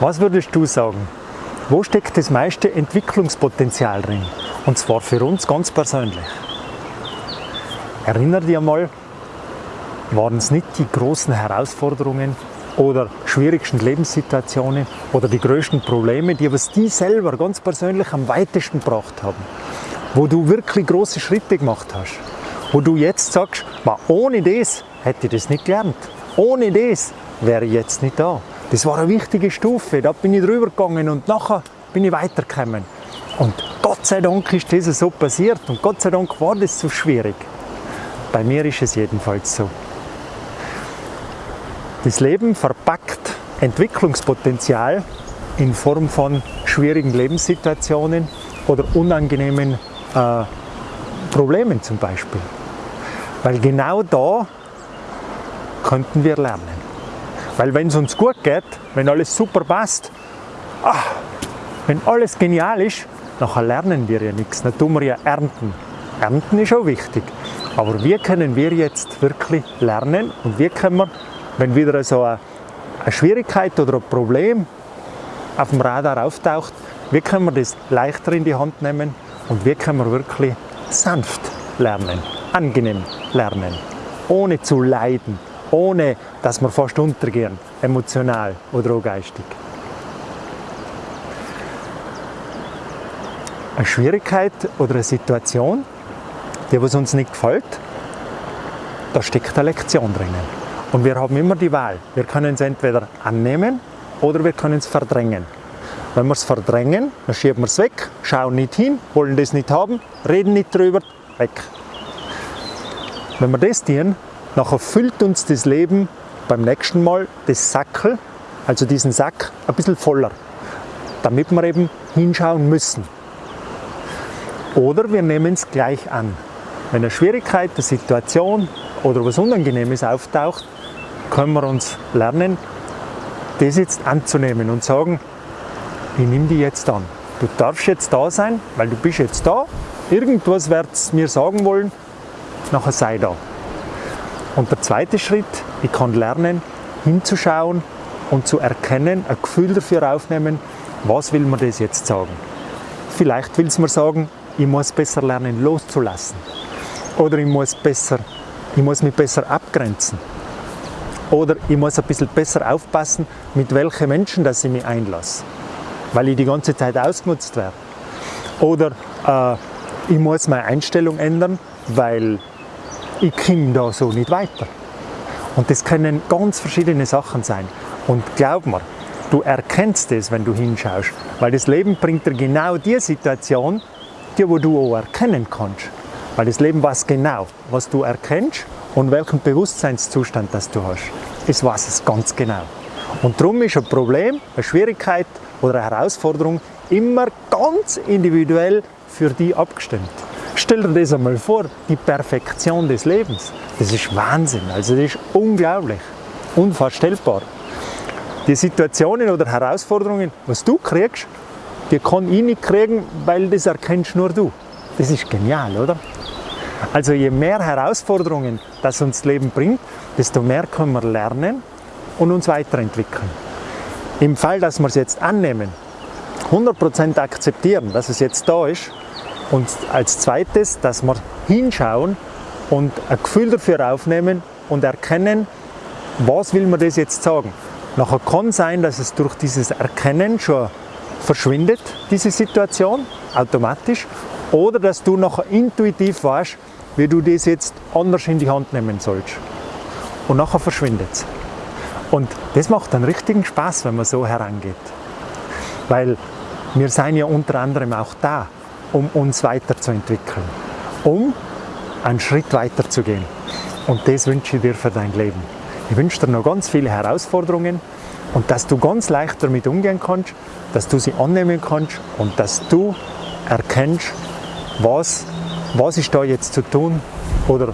Was würdest du sagen? Wo steckt das meiste Entwicklungspotenzial drin? Und zwar für uns ganz persönlich. Erinner dich einmal, waren es nicht die großen Herausforderungen oder schwierigsten Lebenssituationen oder die größten Probleme, die was die selber ganz persönlich am weitesten gebracht haben, wo du wirklich große Schritte gemacht hast, wo du jetzt sagst, ohne das hätte ich das nicht gelernt, ohne das wäre ich jetzt nicht da. Das war eine wichtige Stufe, da bin ich drüber gegangen und nachher bin ich weitergekommen. Und Gott sei Dank ist das so passiert und Gott sei Dank war das so schwierig. Bei mir ist es jedenfalls so. Das Leben verpackt Entwicklungspotenzial in Form von schwierigen Lebenssituationen oder unangenehmen äh, Problemen zum Beispiel. Weil genau da könnten wir lernen. Weil wenn es uns gut geht, wenn alles super passt, ach, wenn alles genial ist, nachher lernen wir ja nichts, dann tun wir ja ernten. Ernten ist auch wichtig. Aber wie können wir jetzt wirklich lernen und wie können wir wenn wieder so eine, eine Schwierigkeit oder ein Problem auf dem Radar auftaucht, wie können wir das leichter in die Hand nehmen und wie können wir wirklich sanft lernen, angenehm lernen, ohne zu leiden, ohne dass wir fast untergehen, emotional oder auch geistig. Eine Schwierigkeit oder eine Situation, die was uns nicht gefällt, da steckt eine Lektion drinnen. Und wir haben immer die Wahl. Wir können es entweder annehmen oder wir können es verdrängen. Wenn wir es verdrängen, dann schieben wir es weg, schauen nicht hin, wollen das nicht haben, reden nicht drüber, weg. Wenn wir das tun, nachher füllt uns das Leben beim nächsten Mal das Sackel, also diesen Sack, ein bisschen voller, damit wir eben hinschauen müssen. Oder wir nehmen es gleich an. Wenn eine Schwierigkeit, eine Situation oder was Unangenehmes auftaucht, können wir uns lernen, das jetzt anzunehmen und sagen, ich nehme die jetzt an. Du darfst jetzt da sein, weil du bist jetzt da. Irgendwas wird es mir sagen wollen, nachher sei da. Und der zweite Schritt, ich kann lernen, hinzuschauen und zu erkennen, ein Gefühl dafür aufnehmen, was will mir das jetzt sagen. Vielleicht will es mir sagen, ich muss besser lernen loszulassen. Oder ich muss, besser, ich muss mich besser abgrenzen. Oder ich muss ein bisschen besser aufpassen, mit welchen Menschen dass ich mich einlasse, weil ich die ganze Zeit ausgenutzt werde. Oder äh, ich muss meine Einstellung ändern, weil ich komme da so nicht weiter. Und das können ganz verschiedene Sachen sein. Und glaub mir, du erkennst es, wenn du hinschaust, weil das Leben bringt dir genau die Situation, die wo du auch erkennen kannst. Weil das Leben weiß genau, was du erkennst und welchen Bewusstseinszustand das du hast. Es weiß es ganz genau. Und darum ist ein Problem, eine Schwierigkeit oder eine Herausforderung immer ganz individuell für die abgestimmt. Stell dir das einmal vor, die Perfektion des Lebens. Das ist Wahnsinn, also das ist unglaublich, unvorstellbar. Die Situationen oder Herausforderungen, was du kriegst, die kann ich nicht kriegen, weil das erkennst nur du. Das ist genial, oder? Also je mehr Herausforderungen das uns Leben bringt, desto mehr können wir lernen und uns weiterentwickeln. Im Fall, dass wir es jetzt annehmen, 100% akzeptieren, dass es jetzt da ist und als zweites, dass wir hinschauen und ein Gefühl dafür aufnehmen und erkennen, was will man das jetzt sagen. Nachher kann sein, dass es durch dieses Erkennen schon verschwindet, diese Situation, automatisch, oder dass du nachher intuitiv weißt, wie du das jetzt anders in die Hand nehmen sollst. Und nachher verschwindet es. Und das macht einen richtigen Spaß, wenn man so herangeht. Weil wir sind ja unter anderem auch da, um uns weiterzuentwickeln, um einen Schritt weiter zu gehen. Und das wünsche ich dir für dein Leben. Ich wünsche dir noch ganz viele Herausforderungen und dass du ganz leicht damit umgehen kannst, dass du sie annehmen kannst und dass du erkennst, was was ist da jetzt zu tun oder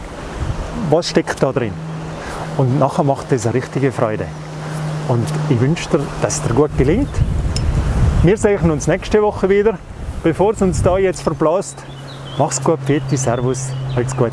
was steckt da drin. Und nachher macht das eine richtige Freude. Und ich wünsche dir, dass es dir gut gelingt. Wir sehen uns nächste Woche wieder. Bevor es uns da jetzt verblasst, mach's gut, Peti, Servus, alles Gute.